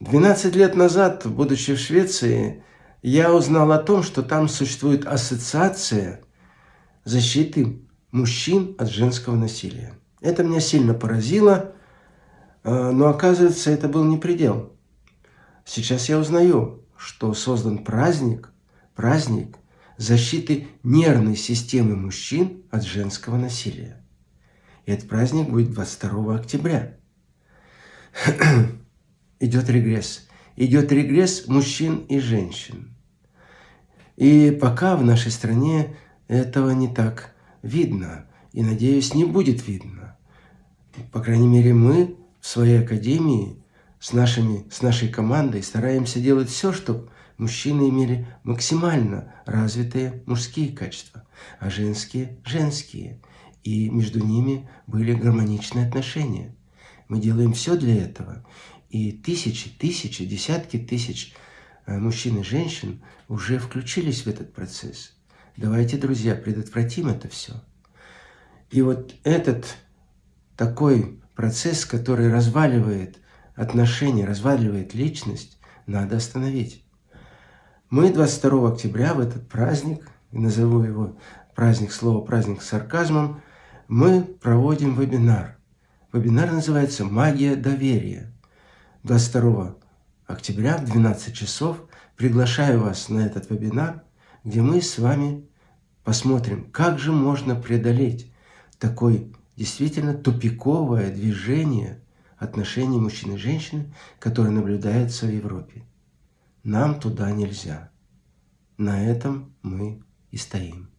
12 лет назад, будучи в Швеции, я узнал о том, что там существует ассоциация защиты мужчин от женского насилия. Это меня сильно поразило, э, но оказывается, это был не предел. Сейчас я узнаю, что создан праздник, праздник защиты нервной системы мужчин от женского насилия. И этот праздник будет 22 октября. Идет регресс. Идет регресс мужчин и женщин. И пока в нашей стране этого не так видно. И, надеюсь, не будет видно. По крайней мере, мы в своей академии с, нашими, с нашей командой стараемся делать все, чтобы мужчины имели максимально развитые мужские качества, а женские – женские. И между ними были гармоничные отношения. Мы делаем все для этого. И тысячи, тысячи, десятки тысяч э, мужчин и женщин уже включились в этот процесс. Давайте, друзья, предотвратим это все. И вот этот такой процесс, который разваливает отношения, разваливает личность, надо остановить. Мы 22 октября в этот праздник, назову его праздник, слово праздник с сарказмом, мы проводим вебинар. Вебинар называется «Магия доверия». 22 октября в 12 часов приглашаю вас на этот вебинар, где мы с вами посмотрим, как же можно преодолеть такое действительно тупиковое движение отношений мужчины и женщины, которое наблюдается в Европе. Нам туда нельзя. На этом мы и стоим.